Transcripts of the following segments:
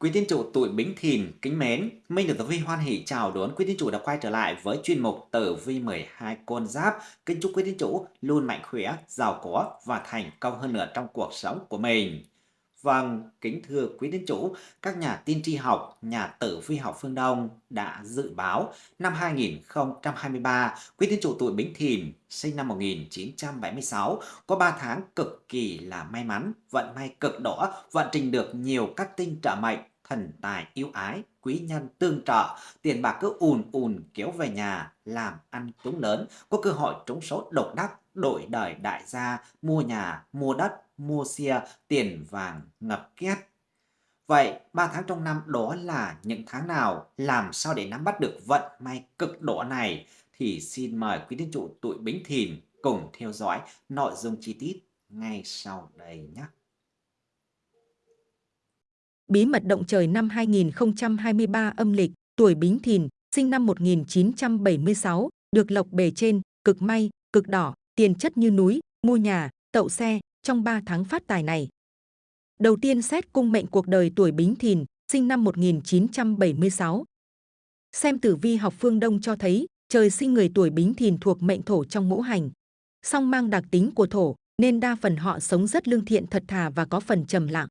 Quý tín chủ tuổi Bính Thìn kính mến, Minh được Tử Vi hoan hỷ chào đón quý tín chủ đã quay trở lại với chuyên mục Tử Vi 12 con giáp. Kính chúc quý tín chủ luôn mạnh khỏe, giàu có và thành công hơn nữa trong cuộc sống của mình. Vâng, kính thưa quý tín chủ, các nhà tiên tri học, nhà tử vi học phương Đông đã dự báo năm 2023, quý tín chủ tuổi Bính Thìn, sinh năm 1976, có 3 tháng cực kỳ là may mắn, vận may cực đỏ, vận trình được nhiều các tinh trợ mệnh, thần tài yêu ái, quý nhân tương trợ, tiền bạc cứ ùn ùn kéo về nhà, làm ăn trúng lớn, có cơ hội trúng số độc đắc, đổi đời đại gia, mua nhà, mua đất, mua xe, tiền vàng ngập két. Vậy 3 tháng trong năm đó là những tháng nào? Làm sao để nắm bắt được vận may cực độ này? Thì xin mời quý tín chủ tuổi Bính Thìn cùng theo dõi nội dung chi tiết ngay sau đây nhé. Bí mật động trời năm 2023 âm lịch, tuổi Bính Thìn, sinh năm 1976, được lộc bề trên, cực may, cực đỏ, tiền chất như núi, mua nhà, tậu xe, trong 3 tháng phát tài này. Đầu tiên xét cung mệnh cuộc đời tuổi Bính Thìn, sinh năm 1976. Xem tử vi học phương Đông cho thấy, trời sinh người tuổi Bính Thìn thuộc mệnh thổ trong ngũ hành. Song mang đặc tính của thổ, nên đa phần họ sống rất lương thiện thật thà và có phần trầm lặng.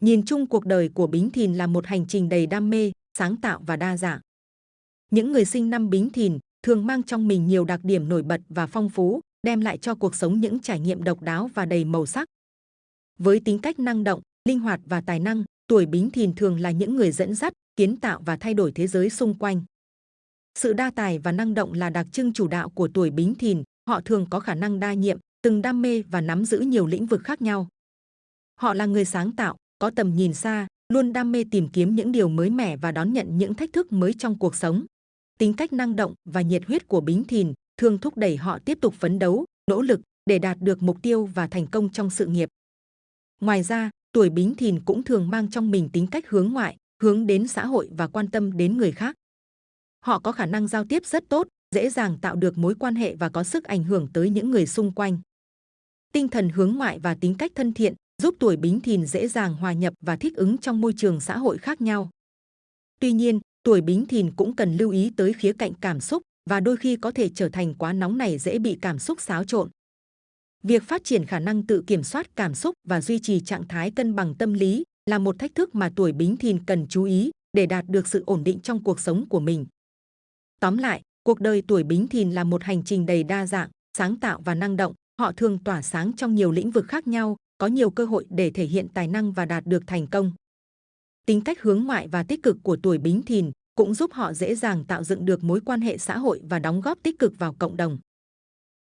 Nhìn chung cuộc đời của Bính Thìn là một hành trình đầy đam mê, sáng tạo và đa dạng. Những người sinh năm Bính Thìn thường mang trong mình nhiều đặc điểm nổi bật và phong phú, đem lại cho cuộc sống những trải nghiệm độc đáo và đầy màu sắc. Với tính cách năng động, linh hoạt và tài năng, tuổi Bính Thìn thường là những người dẫn dắt, kiến tạo và thay đổi thế giới xung quanh. Sự đa tài và năng động là đặc trưng chủ đạo của tuổi Bính Thìn, họ thường có khả năng đa nhiệm, từng đam mê và nắm giữ nhiều lĩnh vực khác nhau. Họ là người sáng tạo, có tầm nhìn xa, luôn đam mê tìm kiếm những điều mới mẻ và đón nhận những thách thức mới trong cuộc sống. Tính cách năng động và nhiệt huyết của Bính Thìn thường thúc đẩy họ tiếp tục phấn đấu, nỗ lực để đạt được mục tiêu và thành công trong sự nghiệp. Ngoài ra, tuổi Bính Thìn cũng thường mang trong mình tính cách hướng ngoại, hướng đến xã hội và quan tâm đến người khác. Họ có khả năng giao tiếp rất tốt, dễ dàng tạo được mối quan hệ và có sức ảnh hưởng tới những người xung quanh. Tinh thần hướng ngoại và tính cách thân thiện giúp tuổi Bính Thìn dễ dàng hòa nhập và thích ứng trong môi trường xã hội khác nhau. Tuy nhiên, tuổi Bính Thìn cũng cần lưu ý tới khía cạnh cảm xúc và đôi khi có thể trở thành quá nóng này dễ bị cảm xúc xáo trộn. Việc phát triển khả năng tự kiểm soát cảm xúc và duy trì trạng thái cân bằng tâm lý là một thách thức mà tuổi Bính Thìn cần chú ý để đạt được sự ổn định trong cuộc sống của mình. Tóm lại, cuộc đời tuổi Bính Thìn là một hành trình đầy đa dạng, sáng tạo và năng động. Họ thường tỏa sáng trong nhiều lĩnh vực khác nhau, có nhiều cơ hội để thể hiện tài năng và đạt được thành công. Tính cách hướng ngoại và tích cực của tuổi Bính Thìn cũng giúp họ dễ dàng tạo dựng được mối quan hệ xã hội và đóng góp tích cực vào cộng đồng.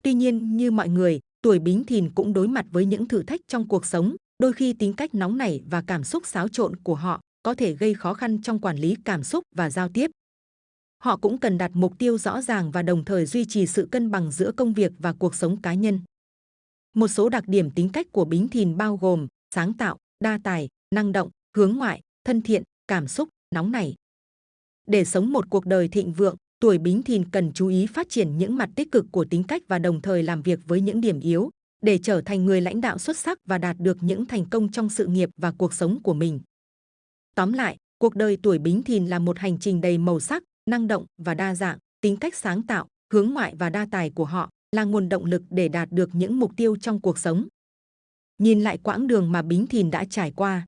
Tuy nhiên, như mọi người, tuổi Bính Thìn cũng đối mặt với những thử thách trong cuộc sống, đôi khi tính cách nóng nảy và cảm xúc xáo trộn của họ có thể gây khó khăn trong quản lý cảm xúc và giao tiếp. Họ cũng cần đặt mục tiêu rõ ràng và đồng thời duy trì sự cân bằng giữa công việc và cuộc sống cá nhân. Một số đặc điểm tính cách của Bính Thìn bao gồm sáng tạo, đa tài, năng động, hướng ngoại, thân thiện, cảm xúc, nóng nảy. Để sống một cuộc đời thịnh vượng, tuổi Bính Thìn cần chú ý phát triển những mặt tích cực của tính cách và đồng thời làm việc với những điểm yếu để trở thành người lãnh đạo xuất sắc và đạt được những thành công trong sự nghiệp và cuộc sống của mình. Tóm lại, cuộc đời tuổi Bính Thìn là một hành trình đầy màu sắc, năng động và đa dạng, tính cách sáng tạo, hướng ngoại và đa tài của họ là nguồn động lực để đạt được những mục tiêu trong cuộc sống. Nhìn lại quãng đường mà Bính Thìn đã trải qua.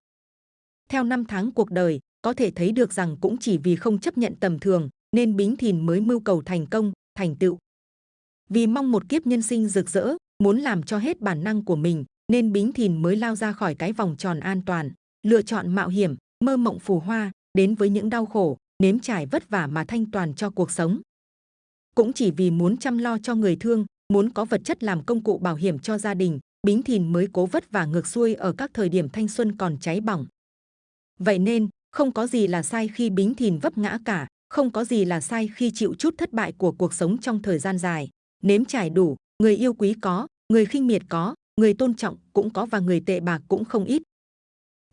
Theo năm tháng cuộc đời, có thể thấy được rằng cũng chỉ vì không chấp nhận tầm thường nên Bính Thìn mới mưu cầu thành công, thành tựu. Vì mong một kiếp nhân sinh rực rỡ, muốn làm cho hết bản năng của mình nên Bính Thìn mới lao ra khỏi cái vòng tròn an toàn, lựa chọn mạo hiểm, mơ mộng phù hoa, đến với những đau khổ, nếm trải vất vả mà thanh toàn cho cuộc sống. Cũng chỉ vì muốn chăm lo cho người thương, muốn có vật chất làm công cụ bảo hiểm cho gia đình, Bính Thìn mới cố vất vả ngược xuôi ở các thời điểm thanh xuân còn cháy bỏng. Vậy nên, không có gì là sai khi Bính Thìn vấp ngã cả, không có gì là sai khi chịu chút thất bại của cuộc sống trong thời gian dài. Nếm trải đủ, người yêu quý có, người khinh miệt có, người tôn trọng cũng có và người tệ bạc cũng không ít.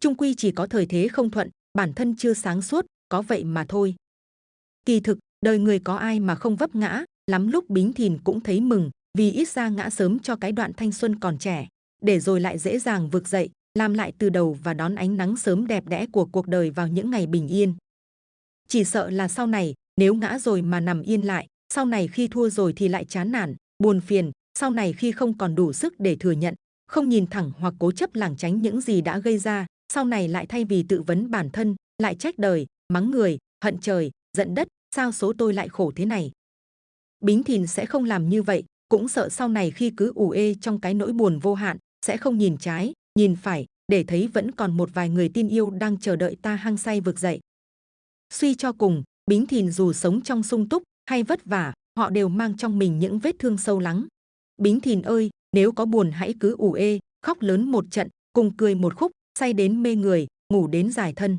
Trung quy chỉ có thời thế không thuận, bản thân chưa sáng suốt, có vậy mà thôi. Kỳ thực, đời người có ai mà không vấp ngã, lắm lúc Bính Thìn cũng thấy mừng, vì ít ra ngã sớm cho cái đoạn thanh xuân còn trẻ, để rồi lại dễ dàng vực dậy, làm lại từ đầu và đón ánh nắng sớm đẹp đẽ của cuộc đời vào những ngày bình yên. Chỉ sợ là sau này, nếu ngã rồi mà nằm yên lại, sau này khi thua rồi thì lại chán nản, buồn phiền, sau này khi không còn đủ sức để thừa nhận, không nhìn thẳng hoặc cố chấp lảng tránh những gì đã gây ra, sau này lại thay vì tự vấn bản thân, lại trách đời, mắng người, hận trời, giận đất, sao số tôi lại khổ thế này. Bính Thìn sẽ không làm như vậy, cũng sợ sau này khi cứ ủ ê trong cái nỗi buồn vô hạn, sẽ không nhìn trái, nhìn phải, để thấy vẫn còn một vài người tin yêu đang chờ đợi ta hăng say vực dậy. Suy cho cùng, Bính Thìn dù sống trong sung túc hay vất vả, họ đều mang trong mình những vết thương sâu lắng. Bính Thìn ơi, nếu có buồn hãy cứ ủ ê, khóc lớn một trận, cùng cười một khúc, say đến mê người, ngủ đến dài thân.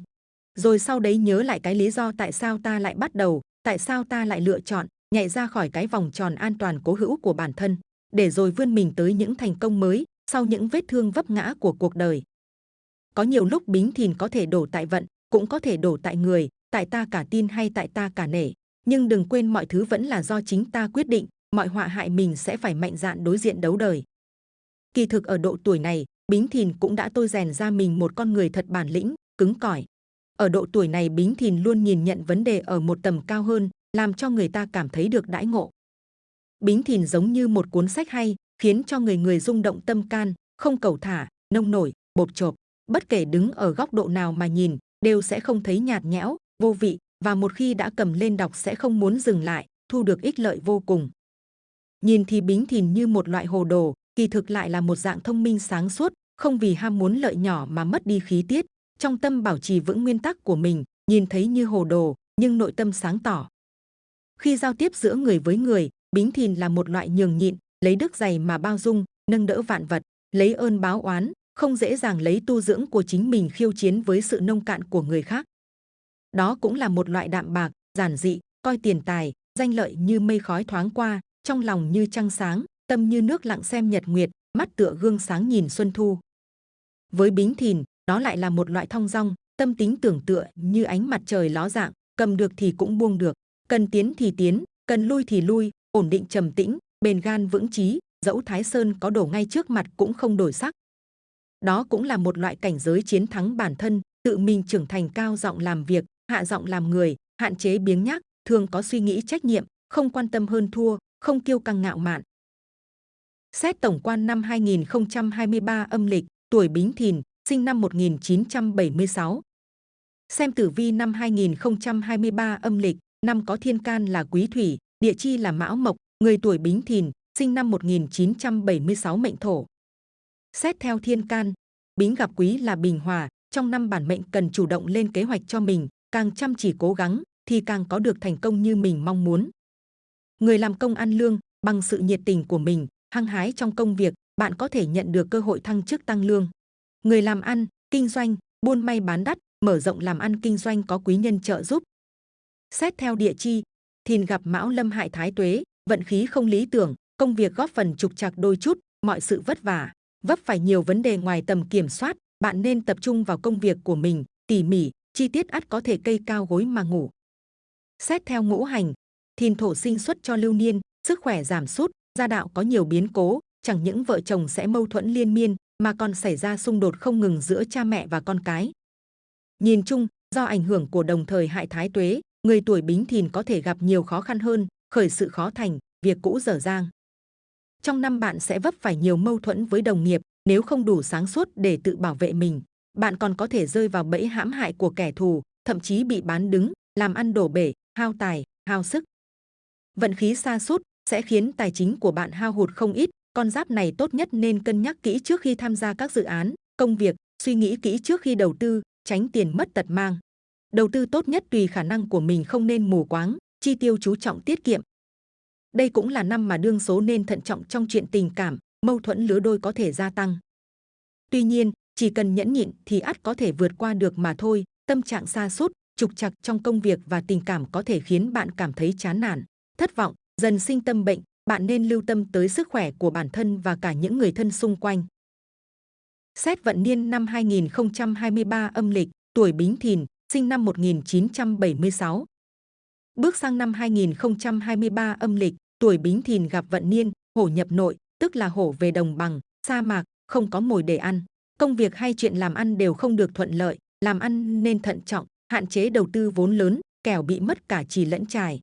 Rồi sau đấy nhớ lại cái lý do tại sao ta lại bắt đầu, tại sao ta lại lựa chọn, nhảy ra khỏi cái vòng tròn an toàn cố hữu của bản thân, để rồi vươn mình tới những thành công mới, sau những vết thương vấp ngã của cuộc đời. Có nhiều lúc bính thìn có thể đổ tại vận, cũng có thể đổ tại người, tại ta cả tin hay tại ta cả nể. Nhưng đừng quên mọi thứ vẫn là do chính ta quyết định, mọi họa hại mình sẽ phải mạnh dạn đối diện đấu đời. Kỳ thực ở độ tuổi này, Bính Thìn cũng đã tôi rèn ra mình một con người thật bản lĩnh, cứng cỏi. Ở độ tuổi này Bính Thìn luôn nhìn nhận vấn đề ở một tầm cao hơn, làm cho người ta cảm thấy được đãi ngộ. Bính Thìn giống như một cuốn sách hay, khiến cho người người rung động tâm can, không cầu thả, nông nổi, bột chộp. Bất kể đứng ở góc độ nào mà nhìn, đều sẽ không thấy nhạt nhẽo, vô vị và một khi đã cầm lên đọc sẽ không muốn dừng lại, thu được ích lợi vô cùng. Nhìn thì Bính Thìn như một loại hồ đồ, kỳ thực lại là một dạng thông minh sáng suốt, không vì ham muốn lợi nhỏ mà mất đi khí tiết, trong tâm bảo trì vững nguyên tắc của mình, nhìn thấy như hồ đồ, nhưng nội tâm sáng tỏ. Khi giao tiếp giữa người với người, Bính Thìn là một loại nhường nhịn, lấy đức dày mà bao dung, nâng đỡ vạn vật, lấy ơn báo oán, không dễ dàng lấy tu dưỡng của chính mình khiêu chiến với sự nông cạn của người khác. Đó cũng là một loại đạm bạc, giản dị, coi tiền tài, danh lợi như mây khói thoáng qua, trong lòng như trăng sáng, tâm như nước lặng xem nhật nguyệt, mắt tựa gương sáng nhìn xuân thu. Với Bính Thìn, đó lại là một loại thong dong, tâm tính tưởng tựa như ánh mặt trời ló dạng, cầm được thì cũng buông được, cần tiến thì tiến, cần lui thì lui, ổn định trầm tĩnh, bền gan vững chí, dẫu Thái Sơn có đổ ngay trước mặt cũng không đổi sắc. Đó cũng là một loại cảnh giới chiến thắng bản thân, tự mình trưởng thành cao giọng làm việc, hạ giọng làm người, hạn chế biếng nhác, thường có suy nghĩ trách nhiệm, không quan tâm hơn thua, không kiêu căng ngạo mạn. Xét tổng quan năm 2023 âm lịch, tuổi Bính Thìn, sinh năm 1976. Xem tử vi năm 2023 âm lịch, năm có thiên can là quý thủy, địa chi là mão mộc, người tuổi Bính Thìn, sinh năm 1976 mệnh thổ. Xét theo thiên can, Bính gặp quý là bình hòa, trong năm bản mệnh cần chủ động lên kế hoạch cho mình, càng chăm chỉ cố gắng thì càng có được thành công như mình mong muốn. Người làm công ăn lương bằng sự nhiệt tình của mình, hăng hái trong công việc, bạn có thể nhận được cơ hội thăng chức tăng lương. Người làm ăn, kinh doanh, buôn may bán đắt, mở rộng làm ăn kinh doanh có quý nhân trợ giúp. Xét theo địa chi, thìn gặp mão lâm hại thái tuế, vận khí không lý tưởng, công việc góp phần trục trặc đôi chút, mọi sự vất vả, vấp phải nhiều vấn đề ngoài tầm kiểm soát, bạn nên tập trung vào công việc của mình, tỉ mỉ, chi tiết ắt có thể cây cao gối mà ngủ. Xét theo ngũ hành, thìn thổ sinh xuất cho lưu niên, sức khỏe giảm sút, gia đạo có nhiều biến cố, chẳng những vợ chồng sẽ mâu thuẫn liên miên, mà còn xảy ra xung đột không ngừng giữa cha mẹ và con cái. Nhìn chung, do ảnh hưởng của đồng thời hại thái tuế, người tuổi bính thìn có thể gặp nhiều khó khăn hơn, khởi sự khó thành, việc cũ dở dang. Trong năm bạn sẽ vấp phải nhiều mâu thuẫn với đồng nghiệp, nếu không đủ sáng suốt để tự bảo vệ mình, bạn còn có thể rơi vào bẫy hãm hại của kẻ thù, thậm chí bị bán đứng, làm ăn đổ bể, hao tài, hao sức. Vận khí xa sút sẽ khiến tài chính của bạn hao hụt không ít. Con giáp này tốt nhất nên cân nhắc kỹ trước khi tham gia các dự án, công việc, suy nghĩ kỹ trước khi đầu tư, tránh tiền mất tật mang. Đầu tư tốt nhất tùy khả năng của mình không nên mù quáng, chi tiêu chú trọng tiết kiệm. Đây cũng là năm mà đương số nên thận trọng trong chuyện tình cảm, mâu thuẫn lứa đôi có thể gia tăng. Tuy nhiên, chỉ cần nhẫn nhịn thì ắt có thể vượt qua được mà thôi. Tâm trạng xa sút trục trặc trong công việc và tình cảm có thể khiến bạn cảm thấy chán nản, thất vọng, dần sinh tâm bệnh. Bạn nên lưu tâm tới sức khỏe của bản thân và cả những người thân xung quanh. Xét vận niên năm 2023 âm lịch, tuổi Bính Thìn, sinh năm 1976. Bước sang năm 2023 âm lịch, tuổi Bính Thìn gặp vận niên, hổ nhập nội, tức là hổ về đồng bằng, sa mạc, không có mồi để ăn. công việc hay chuyện làm ăn đều không được thuận lợi, làm ăn nên thận trọng, hạn chế đầu tư vốn lớn, kẻo bị mất cả trì lẫn trải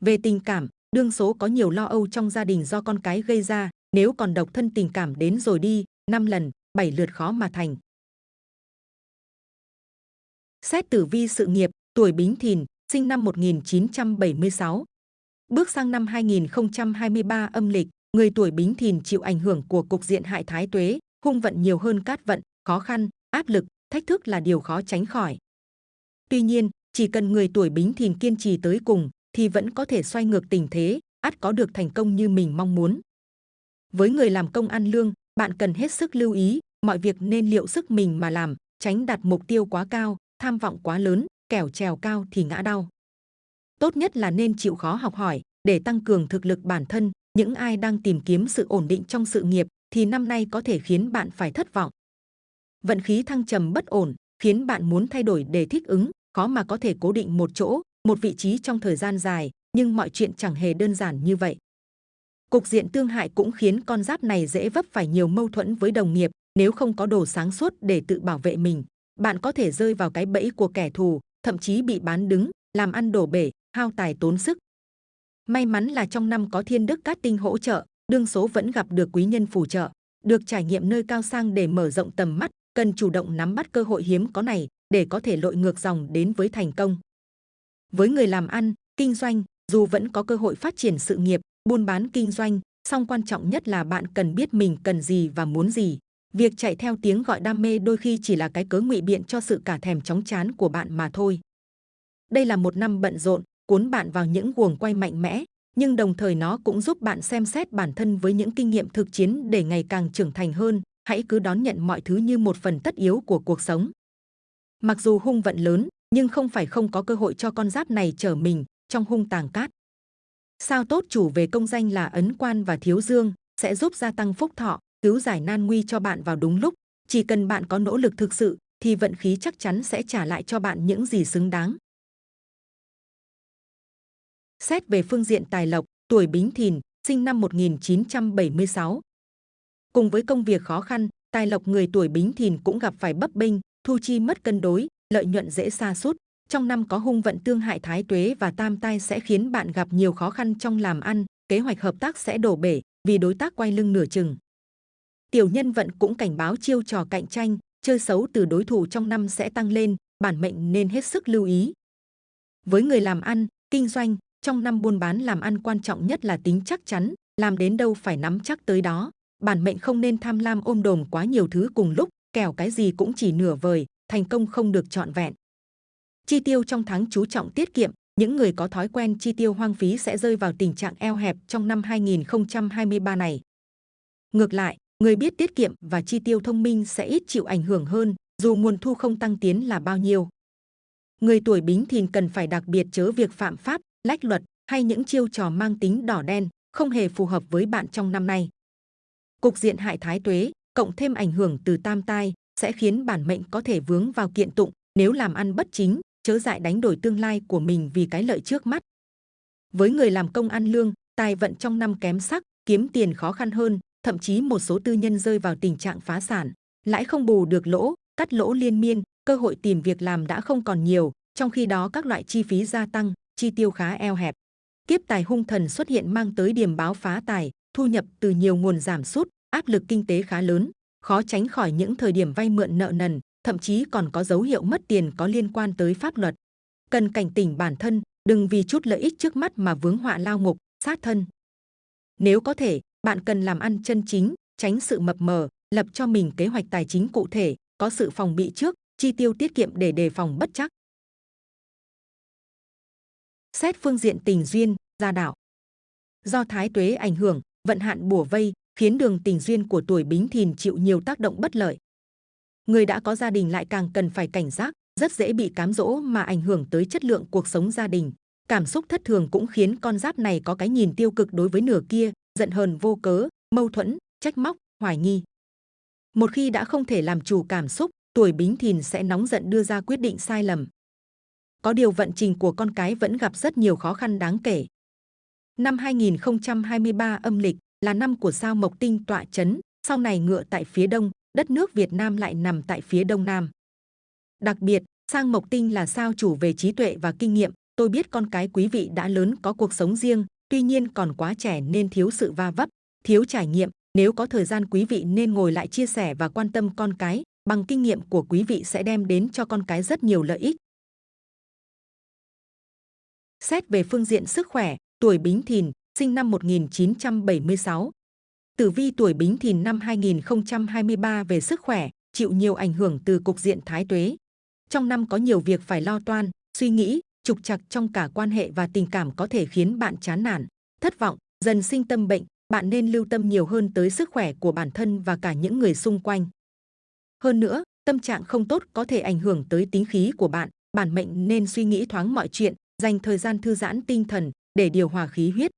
Về tình cảm, đương số có nhiều lo âu trong gia đình do con cái gây ra, nếu còn độc thân tình cảm đến rồi đi, năm lần, bảy lượt khó mà thành. Xét tử vi sự nghiệp, tuổi Bính Thìn, sinh năm 1976. Bước sang năm 2023 âm lịch, người tuổi Bính Thìn chịu ảnh hưởng của cục diện hại thái tuế, hung vận nhiều hơn cát vận, khó khăn, áp lực, thách thức là điều khó tránh khỏi. Tuy nhiên, chỉ cần người tuổi Bính Thìn kiên trì tới cùng, thì vẫn có thể xoay ngược tình thế, ắt có được thành công như mình mong muốn. Với người làm công ăn lương, bạn cần hết sức lưu ý, mọi việc nên liệu sức mình mà làm, tránh đặt mục tiêu quá cao, tham vọng quá lớn, kẻo trèo cao thì ngã đau. Tốt nhất là nên chịu khó học hỏi để tăng cường thực lực bản thân. Những ai đang tìm kiếm sự ổn định trong sự nghiệp thì năm nay có thể khiến bạn phải thất vọng. Vận khí thăng trầm bất ổn khiến bạn muốn thay đổi để thích ứng, khó mà có thể cố định một chỗ, một vị trí trong thời gian dài, nhưng mọi chuyện chẳng hề đơn giản như vậy. Cục diện tương hại cũng khiến con giáp này dễ vấp phải nhiều mâu thuẫn với đồng nghiệp nếu không có đồ sáng suốt để tự bảo vệ mình. Bạn có thể rơi vào cái bẫy của kẻ thù, thậm chí bị bán đứng, làm ăn đổ bể, hao tài tốn sức. May mắn là trong năm có thiên đức cát tinh hỗ trợ, đương số vẫn gặp được quý nhân phù trợ, được trải nghiệm nơi cao sang để mở rộng tầm mắt, cần chủ động nắm bắt cơ hội hiếm có này để có thể lội ngược dòng đến với thành công. Với người làm ăn, kinh doanh, dù vẫn có cơ hội phát triển sự nghiệp, buôn bán kinh doanh, song quan trọng nhất là bạn cần biết mình cần gì và muốn gì. Việc chạy theo tiếng gọi đam mê đôi khi chỉ là cái cớ ngụy biện cho sự cả thèm chóng chán của bạn mà thôi. Đây là một năm bận rộn, cuốn bạn vào những guồng quay mạnh mẽ, nhưng đồng thời nó cũng giúp bạn xem xét bản thân với những kinh nghiệm thực chiến để ngày càng trưởng thành hơn. Hãy cứ đón nhận mọi thứ như một phần tất yếu của cuộc sống. Mặc dù hung vận lớn, nhưng không phải không có cơ hội cho con giáp này trở mình trong hung tàng cát. Sao tốt chủ về công danh là ấn quan và thiếu dương sẽ giúp gia tăng phúc thọ, cứu giải nan nguy cho bạn vào đúng lúc. Chỉ cần bạn có nỗ lực thực sự thì vận khí chắc chắn sẽ trả lại cho bạn những gì xứng đáng. Xét về phương diện tài lộc, tuổi Bính Thìn, sinh năm 1976. Cùng với công việc khó khăn, tài lộc người tuổi Bính Thìn cũng gặp phải bấp bênh, thu chi mất cân đối, lợi nhuận dễ sa sút. Trong năm có hung vận tương hại thái tuế và tam tai sẽ khiến bạn gặp nhiều khó khăn trong làm ăn, kế hoạch hợp tác sẽ đổ bể vì đối tác quay lưng nửa chừng. Tiểu nhân vận cũng cảnh báo chiêu trò cạnh tranh, chơi xấu từ đối thủ trong năm sẽ tăng lên, bản mệnh nên hết sức lưu ý. Với người làm ăn, kinh doanh, trong năm buôn bán làm ăn quan trọng nhất là tính chắc chắn, làm đến đâu phải nắm chắc tới đó. Bản mệnh không nên tham lam ôm đồm quá nhiều thứ cùng lúc, kẻo cái gì cũng chỉ nửa vời, thành công không được trọn vẹn. Chi tiêu trong tháng chú trọng tiết kiệm, những người có thói quen chi tiêu hoang phí sẽ rơi vào tình trạng eo hẹp trong năm 2023 này. Ngược lại, người biết tiết kiệm và chi tiêu thông minh sẽ ít chịu ảnh hưởng hơn, dù nguồn thu không tăng tiến là bao nhiêu. Người tuổi Bính Thìn cần phải đặc biệt chớ việc phạm pháp, lách luật hay những chiêu trò mang tính đỏ đen, không hề phù hợp với bạn trong năm nay. Cục diện hại thái tuế, cộng thêm ảnh hưởng từ tam tai, sẽ khiến bản mệnh có thể vướng vào kiện tụng nếu làm ăn bất chính, chớ dại đánh đổi tương lai của mình vì cái lợi trước mắt. Với người làm công ăn lương, tài vận trong năm kém sắc, kiếm tiền khó khăn hơn, thậm chí một số tư nhân rơi vào tình trạng phá sản, lãi không bù được lỗ, cắt lỗ liên miên, cơ hội tìm việc làm đã không còn nhiều, trong khi đó các loại chi phí gia tăng, chi tiêu khá eo hẹp. Kiếp tài hung thần xuất hiện mang tới điểm báo phá tài, thu nhập từ nhiều nguồn giảm sút, áp lực kinh tế khá lớn, khó tránh khỏi những thời điểm vay mượn nợ nần, thậm chí còn có dấu hiệu mất tiền có liên quan tới pháp luật. Cần cảnh tỉnh bản thân, đừng vì chút lợi ích trước mắt mà vướng họa lao ngục, sát thân. Nếu có thể, bạn cần làm ăn chân chính, tránh sự mập mờ, lập cho mình kế hoạch tài chính cụ thể, có sự phòng bị trước, chi tiêu tiết kiệm để đề phòng bất chắc. Xét phương diện tình duyên, gia đạo. Do thái tuế ảnh hưởng, vận hạn bùa vây, khiến đường tình duyên của tuổi Bính Thìn chịu nhiều tác động bất lợi. Người đã có gia đình lại càng cần phải cảnh giác, rất dễ bị cám dỗ mà ảnh hưởng tới chất lượng cuộc sống gia đình. Cảm xúc thất thường cũng khiến con giáp này có cái nhìn tiêu cực đối với nửa kia, giận hờn vô cớ, mâu thuẫn, trách móc, hoài nghi. Một khi đã không thể làm chủ cảm xúc, tuổi Bính Thìn sẽ nóng giận đưa ra quyết định sai lầm. Có điều vận trình của con cái vẫn gặp rất nhiều khó khăn đáng kể. Năm 2023 âm lịch là năm của sao Mộc Tinh tọa chấn, sau này ngựa tại phía đông, đất nước Việt Nam lại nằm tại phía đông nam. Đặc biệt, sang mộc tinh là sao chủ về trí tuệ và kinh nghiệm. Tôi biết con cái quý vị đã lớn có cuộc sống riêng, tuy nhiên còn quá trẻ nên thiếu sự va vấp, thiếu trải nghiệm. Nếu có thời gian quý vị nên ngồi lại chia sẻ và quan tâm con cái, bằng kinh nghiệm của quý vị sẽ đem đến cho con cái rất nhiều lợi ích. Xét về phương diện sức khỏe, tuổi Bính Thìn, sinh năm 1976. Tử vi tuổi Bính Thìn năm 2023 về sức khỏe, chịu nhiều ảnh hưởng từ cục diện thái tuế. Trong năm có nhiều việc phải lo toan, suy nghĩ, trục trặc trong cả quan hệ và tình cảm có thể khiến bạn chán nản, thất vọng, dần sinh tâm bệnh. Bạn nên lưu tâm nhiều hơn tới sức khỏe của bản thân và cả những người xung quanh. Hơn nữa, tâm trạng không tốt có thể ảnh hưởng tới tính khí của bạn. Bản mệnh nên suy nghĩ thoáng mọi chuyện, dành thời gian thư giãn tinh thần để điều hòa khí huyết.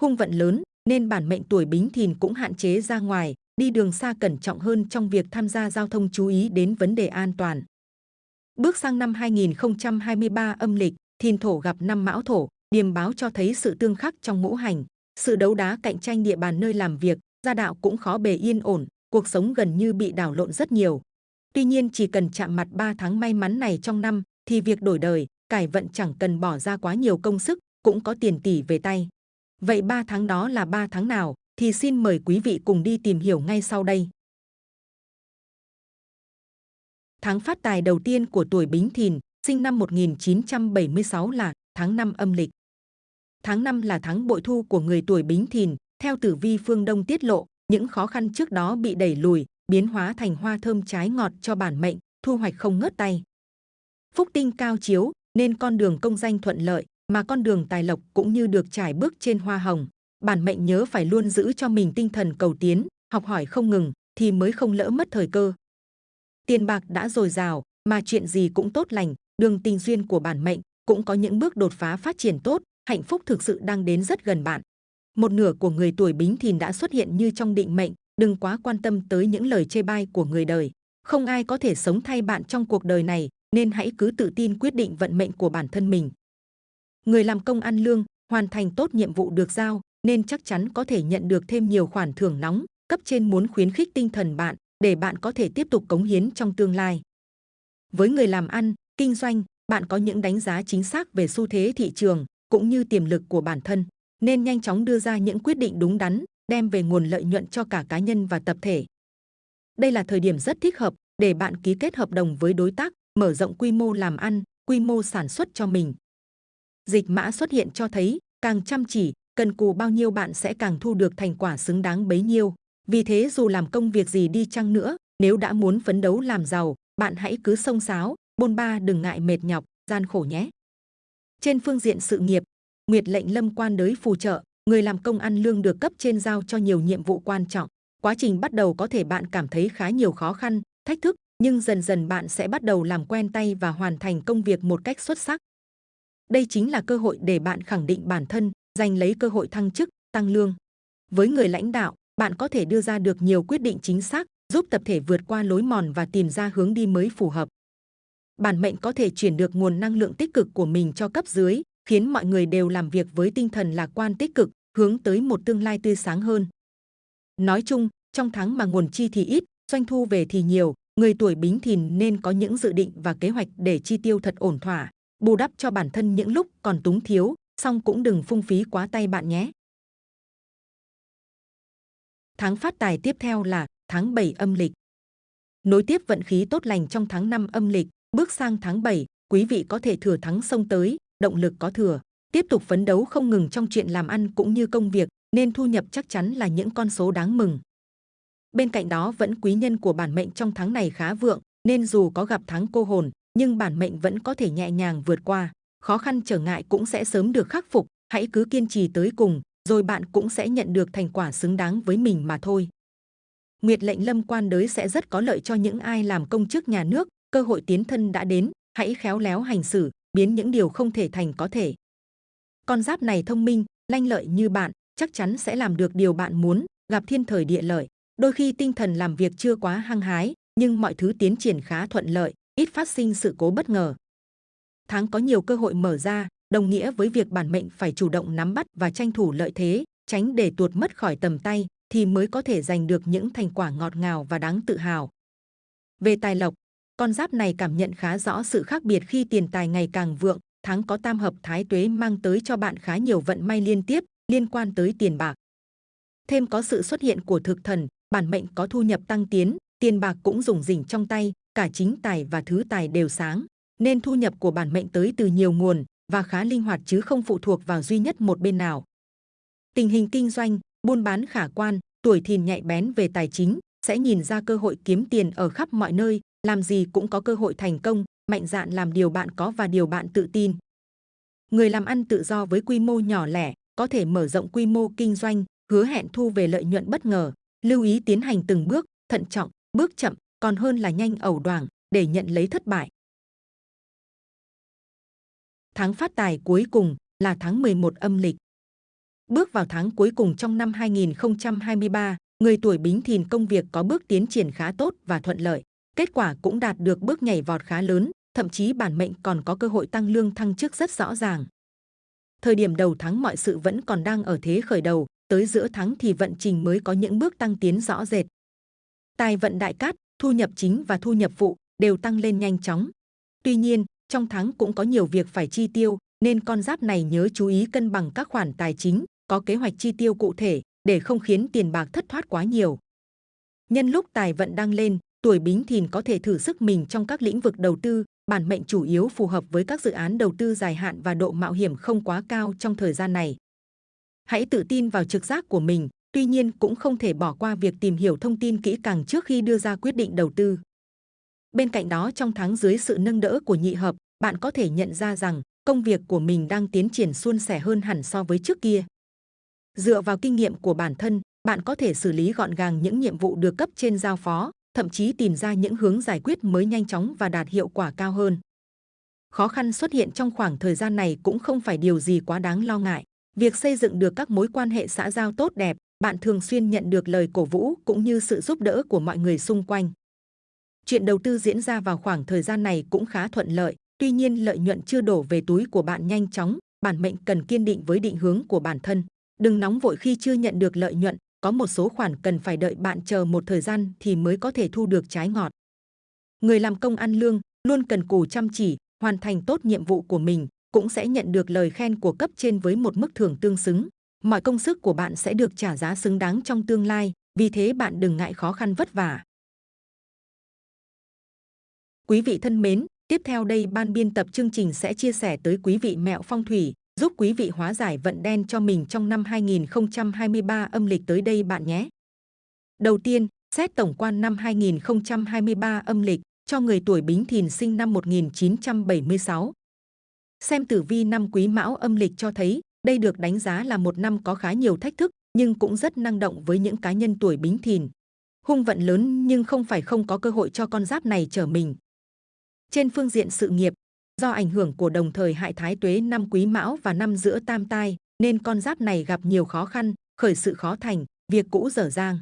Hung vận lớn nên bản mệnh tuổi Bính Thìn cũng hạn chế ra ngoài, đi đường xa cẩn trọng hơn trong việc tham gia giao thông chú ý đến vấn đề an toàn. Bước sang năm 2023 âm lịch, Thìn thổ gặp năm Mão thổ, điềm báo cho thấy sự tương khắc trong ngũ hành, sự đấu đá cạnh tranh địa bàn nơi làm việc, gia đạo cũng khó bề yên ổn, cuộc sống gần như bị đảo lộn rất nhiều. Tuy nhiên chỉ cần chạm mặt 3 tháng may mắn này trong năm thì việc đổi đời, cải vận chẳng cần bỏ ra quá nhiều công sức, cũng có tiền tỷ về tay. Vậy 3 tháng đó là 3 tháng nào thì xin mời quý vị cùng đi tìm hiểu ngay sau đây. Tháng phát tài đầu tiên của tuổi Bính Thìn, sinh năm 1976 là tháng 5 âm lịch. Tháng 5 là tháng bội thu của người tuổi Bính Thìn, theo tử vi phương Đông tiết lộ, những khó khăn trước đó bị đẩy lùi, biến hóa thành hoa thơm trái ngọt cho bản mệnh, thu hoạch không ngớt tay. Phúc tinh cao chiếu, nên con đường công danh thuận lợi, mà con đường tài lộc cũng như được trải bước trên hoa hồng. Bản mệnh nhớ phải luôn giữ cho mình tinh thần cầu tiến, học hỏi không ngừng, thì mới không lỡ mất thời cơ. Tiền bạc đã dồi dào, mà chuyện gì cũng tốt lành, đường tình duyên của bản mệnh cũng có những bước đột phá phát triển tốt, hạnh phúc thực sự đang đến rất gần bạn. Một nửa của người tuổi Bính Thìn đã xuất hiện như trong định mệnh, đừng quá quan tâm tới những lời chê bai của người đời. Không ai có thể sống thay bạn trong cuộc đời này, nên hãy cứ tự tin quyết định vận mệnh của bản thân mình. Người làm công ăn lương, hoàn thành tốt nhiệm vụ được giao, nên chắc chắn có thể nhận được thêm nhiều khoản thưởng nóng. Cấp trên muốn khuyến khích tinh thần bạn để bạn có thể tiếp tục cống hiến trong tương lai. Với người làm ăn, kinh doanh, bạn có những đánh giá chính xác về xu thế thị trường cũng như tiềm lực của bản thân, nên nhanh chóng đưa ra những quyết định đúng đắn, đem về nguồn lợi nhuận cho cả cá nhân và tập thể. Đây là thời điểm rất thích hợp để bạn ký kết hợp đồng với đối tác, mở rộng quy mô làm ăn, quy mô sản xuất cho mình. Dịch mã xuất hiện cho thấy, càng chăm chỉ, cần cù bao nhiêu bạn sẽ càng thu được thành quả xứng đáng bấy nhiêu. Vì thế dù làm công việc gì đi chăng nữa, nếu đã muốn phấn đấu làm giàu, bạn hãy cứ sông sáo, bôn ba đừng ngại mệt nhọc, gian khổ nhé. Trên phương diện sự nghiệp, Nguyệt lệnh lâm quan đới phù trợ, người làm công ăn lương được cấp trên giao cho nhiều nhiệm vụ quan trọng. Quá trình bắt đầu có thể bạn cảm thấy khá nhiều khó khăn, thách thức, nhưng dần dần bạn sẽ bắt đầu làm quen tay và hoàn thành công việc một cách xuất sắc. Đây chính là cơ hội để bạn khẳng định bản thân, giành lấy cơ hội thăng chức, tăng lương. Với người lãnh đạo, bạn có thể đưa ra được nhiều quyết định chính xác, giúp tập thể vượt qua lối mòn và tìm ra hướng đi mới phù hợp. Bản mệnh có thể chuyển được nguồn năng lượng tích cực của mình cho cấp dưới, khiến mọi người đều làm việc với tinh thần lạc quan tích cực, hướng tới một tương lai tươi sáng hơn. Nói chung, trong tháng mà nguồn chi thì ít, doanh thu về thì nhiều, người tuổi bính thìn nên có những dự định và kế hoạch để chi tiêu thật ổn thỏa, bù đắp cho bản thân những lúc còn túng thiếu, song cũng đừng phung phí quá tay bạn nhé. Tháng phát tài tiếp theo là tháng 7 âm lịch. Nối tiếp vận khí tốt lành trong tháng 5 âm lịch, bước sang tháng 7, quý vị có thể thừa thắng sông tới, động lực có thừa, tiếp tục phấn đấu không ngừng trong chuyện làm ăn cũng như công việc, nên thu nhập chắc chắn là những con số đáng mừng. Bên cạnh đó vẫn quý nhân của bản mệnh trong tháng này khá vượng, nên dù có gặp tháng cô hồn, nhưng bản mệnh vẫn có thể nhẹ nhàng vượt qua. Khó khăn trở ngại cũng sẽ sớm được khắc phục, hãy cứ kiên trì tới cùng, rồi bạn cũng sẽ nhận được thành quả xứng đáng với mình mà thôi. Nguyệt lệnh lâm quan đới sẽ rất có lợi cho những ai làm công chức nhà nước, cơ hội tiến thân đã đến, hãy khéo léo hành xử, biến những điều không thể thành có thể. Con giáp này thông minh, lanh lợi như bạn, chắc chắn sẽ làm được điều bạn muốn, gặp thiên thời địa lợi. Đôi khi tinh thần làm việc chưa quá hăng hái, nhưng mọi thứ tiến triển khá thuận lợi, ít phát sinh sự cố bất ngờ. Tháng có nhiều cơ hội mở ra, đồng nghĩa với việc bản mệnh phải chủ động nắm bắt và tranh thủ lợi thế, tránh để tuột mất khỏi tầm tay, thì mới có thể giành được những thành quả ngọt ngào và đáng tự hào. Về tài lộc, con giáp này cảm nhận khá rõ sự khác biệt khi tiền tài ngày càng vượng, tháng có tam hợp thái tuế mang tới cho bạn khá nhiều vận may liên tiếp liên quan tới tiền bạc. Thêm có sự xuất hiện của thực thần, bản mệnh có thu nhập tăng tiến, tiền bạc cũng dùng rỉnh trong tay, cả chính tài và thứ tài đều sáng, nên thu nhập của bản mệnh tới từ nhiều nguồn và khá linh hoạt chứ không phụ thuộc vào duy nhất một bên nào. Tình hình kinh doanh, buôn bán khả quan, tuổi thìn nhạy bén về tài chính, sẽ nhìn ra cơ hội kiếm tiền ở khắp mọi nơi, làm gì cũng có cơ hội thành công, mạnh dạn làm điều bạn có và điều bạn tự tin. Người làm ăn tự do với quy mô nhỏ lẻ, có thể mở rộng quy mô kinh doanh, hứa hẹn thu về lợi nhuận bất ngờ, lưu ý tiến hành từng bước, thận trọng, bước chậm, còn hơn là nhanh ẩu đoảng để nhận lấy thất bại. Tháng phát tài cuối cùng là tháng 11 âm lịch. Bước vào tháng cuối cùng trong năm 2023, người tuổi Bính Thìn công việc có bước tiến triển khá tốt và thuận lợi. Kết quả cũng đạt được bước nhảy vọt khá lớn, thậm chí bản mệnh còn có cơ hội tăng lương thăng chức rất rõ ràng. Thời điểm đầu tháng mọi sự vẫn còn đang ở thế khởi đầu, tới giữa tháng thì vận trình mới có những bước tăng tiến rõ rệt. Tài vận đại cát, thu nhập chính và thu nhập phụ đều tăng lên nhanh chóng. Tuy nhiên, trong tháng cũng có nhiều việc phải chi tiêu, nên con giáp này nhớ chú ý cân bằng các khoản tài chính, có kế hoạch chi tiêu cụ thể để không khiến tiền bạc thất thoát quá nhiều. Nhân lúc tài vận đang lên, tuổi Bính Thìn có thể thử sức mình trong các lĩnh vực đầu tư, bản mệnh chủ yếu phù hợp với các dự án đầu tư dài hạn và độ mạo hiểm không quá cao trong thời gian này. Hãy tự tin vào trực giác của mình, tuy nhiên cũng không thể bỏ qua việc tìm hiểu thông tin kỹ càng trước khi đưa ra quyết định đầu tư. Bên cạnh đó trong tháng dưới sự nâng đỡ của nhị hợp, bạn có thể nhận ra rằng công việc của mình đang tiến triển suôn sẻ hơn hẳn so với trước kia. Dựa vào kinh nghiệm của bản thân, bạn có thể xử lý gọn gàng những nhiệm vụ được cấp trên giao phó, thậm chí tìm ra những hướng giải quyết mới nhanh chóng và đạt hiệu quả cao hơn. Khó khăn xuất hiện trong khoảng thời gian này cũng không phải điều gì quá đáng lo ngại. Việc xây dựng được các mối quan hệ xã giao tốt đẹp, bạn thường xuyên nhận được lời cổ vũ cũng như sự giúp đỡ của mọi người xung quanh. Chuyện đầu tư diễn ra vào khoảng thời gian này cũng khá thuận lợi, tuy nhiên lợi nhuận chưa đổ về túi của bạn nhanh chóng, bản mệnh cần kiên định với định hướng của bản thân. Đừng nóng vội khi chưa nhận được lợi nhuận, có một số khoản cần phải đợi bạn chờ một thời gian thì mới có thể thu được trái ngọt. Người làm công ăn lương luôn cần cù chăm chỉ, hoàn thành tốt nhiệm vụ của mình, cũng sẽ nhận được lời khen của cấp trên với một mức thưởng tương xứng. Mọi công sức của bạn sẽ được trả giá xứng đáng trong tương lai, vì thế bạn đừng ngại khó khăn vất vả. Quý vị thân mến, tiếp theo đây ban biên tập chương trình sẽ chia sẻ tới quý vị mẹo phong thủy, giúp quý vị hóa giải vận đen cho mình trong năm 2023 âm lịch tới đây bạn nhé. Đầu tiên, xét tổng quan năm 2023 âm lịch cho người tuổi Bính Thìn sinh năm 1976. Xem tử vi năm Quý Mão âm lịch cho thấy đây được đánh giá là một năm có khá nhiều thách thức nhưng cũng rất năng động với những cá nhân tuổi Bính Thìn. Hung vận lớn nhưng không phải không có cơ hội cho con giáp này trở mình. Trên phương diện sự nghiệp, do ảnh hưởng của đồng thời hại thái tuế năm quý mão và năm giữa tam tai, nên con giáp này gặp nhiều khó khăn, khởi sự khó thành, việc cũ dở dang.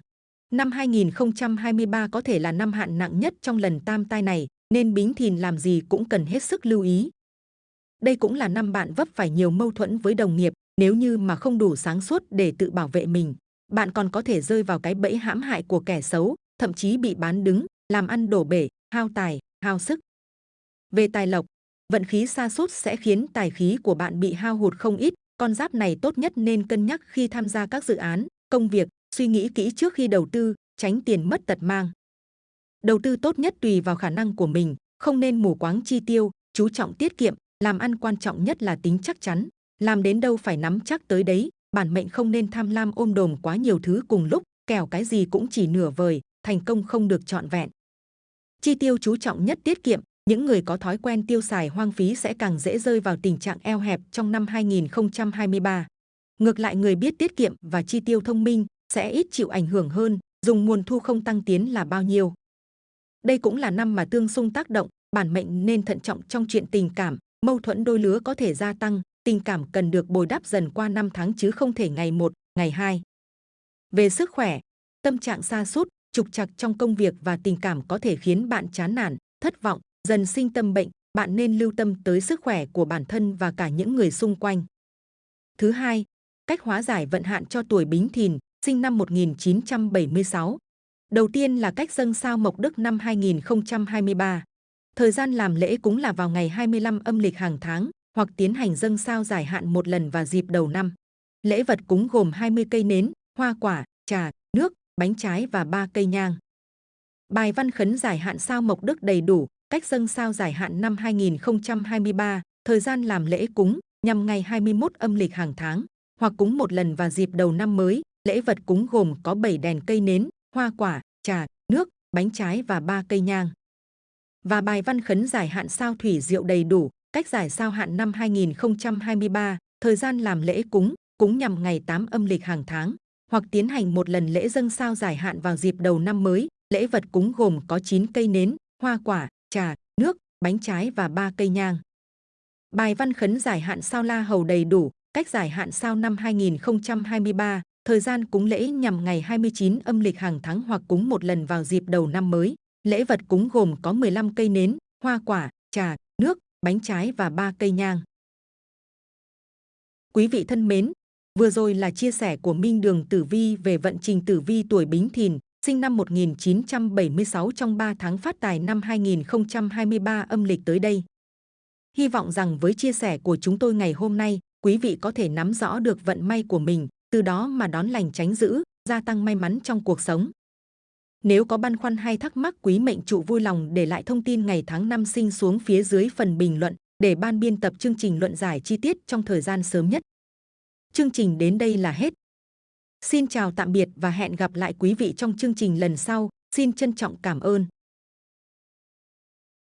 Năm 2023 có thể là năm hạn nặng nhất trong lần tam tai này, nên bính thìn làm gì cũng cần hết sức lưu ý. Đây cũng là năm bạn vấp phải nhiều mâu thuẫn với đồng nghiệp, nếu như mà không đủ sáng suốt để tự bảo vệ mình. Bạn còn có thể rơi vào cái bẫy hãm hại của kẻ xấu, thậm chí bị bán đứng, làm ăn đổ bể, hao tài, hao sức. Về tài lộc, vận khí xa sút sẽ khiến tài khí của bạn bị hao hụt không ít. Con giáp này tốt nhất nên cân nhắc khi tham gia các dự án, công việc, suy nghĩ kỹ trước khi đầu tư, tránh tiền mất tật mang. Đầu tư tốt nhất tùy vào khả năng của mình, không nên mù quáng chi tiêu, chú trọng tiết kiệm, làm ăn quan trọng nhất là tính chắc chắn, làm đến đâu phải nắm chắc tới đấy, bản mệnh không nên tham lam ôm đồm quá nhiều thứ cùng lúc, kẻo cái gì cũng chỉ nửa vời, thành công không được trọn vẹn. Chi tiêu chú trọng nhất tiết kiệm, những người có thói quen tiêu xài hoang phí sẽ càng dễ rơi vào tình trạng eo hẹp trong năm 2023. Ngược lại người biết tiết kiệm và chi tiêu thông minh sẽ ít chịu ảnh hưởng hơn, dùng nguồn thu không tăng tiến là bao nhiêu. Đây cũng là năm mà tương xung tác động, bản mệnh nên thận trọng trong chuyện tình cảm, mâu thuẫn đôi lứa có thể gia tăng, tình cảm cần được bồi đắp dần qua năm tháng chứ không thể ngày một, ngày hai. Về sức khỏe, tâm trạng xa sút trục trặc trong công việc và tình cảm có thể khiến bạn chán nản, thất vọng, dần sinh tâm bệnh, bạn nên lưu tâm tới sức khỏe của bản thân và cả những người xung quanh. Thứ hai, cách hóa giải vận hạn cho tuổi Bính Thìn, sinh năm 1976. Đầu tiên là cách dâng sao Mộc Đức năm 2023. Thời gian làm lễ cúng là vào ngày 25 âm lịch hàng tháng hoặc tiến hành dâng sao giải hạn một lần vào dịp đầu năm. Lễ vật cúng gồm 20 cây nến, hoa quả, trà, nước, bánh trái và 3 cây nhang. Bài văn khấn giải hạn sao Mộc Đức đầy đủ, cách dâng sao giải hạn năm 2023, thời gian làm lễ cúng nhằm ngày 21 âm lịch hàng tháng, hoặc cúng một lần vào dịp đầu năm mới. Lễ vật cúng gồm có 7 đèn cây nến, hoa quả, trà, nước, bánh trái và 3 cây nhang. Và bài văn khấn giải hạn sao thủy diệu đầy đủ, cách giải sao hạn năm 2023, thời gian làm lễ cúng, cúng nhằm ngày 8 âm lịch hàng tháng, hoặc tiến hành một lần lễ dâng sao giải hạn vào dịp đầu năm mới. Lễ vật cúng gồm có 9 cây nến, hoa quả, trà, nước, bánh trái và 3 cây nhang. Bài văn khấn giải hạn sao la hầu đầy đủ, cách giải hạn sao năm 2023, thời gian cúng lễ nhằm ngày 29 âm lịch hàng tháng hoặc cúng một lần vào dịp đầu năm mới. Lễ vật cúng gồm có 15 cây nến, hoa quả, trà, nước, bánh trái và 3 cây nhang. Quý vị thân mến, vừa rồi là chia sẻ của Minh Đường Tử Vi về vận trình Tử Vi tuổi Bính Thìn, sinh năm 1976 trong 3 tháng phát tài năm 2023 âm lịch tới đây. Hy vọng rằng với chia sẻ của chúng tôi ngày hôm nay, quý vị có thể nắm rõ được vận may của mình, từ đó mà đón lành tránh dữ, gia tăng may mắn trong cuộc sống. Nếu có băn khoăn hay thắc mắc, quý mệnh trụ vui lòng để lại thông tin ngày tháng năm sinh xuống phía dưới phần bình luận để ban biên tập chương trình luận giải chi tiết trong thời gian sớm nhất. Chương trình đến đây là hết. Xin chào tạm biệt và hẹn gặp lại quý vị trong chương trình lần sau. Xin trân trọng cảm ơn.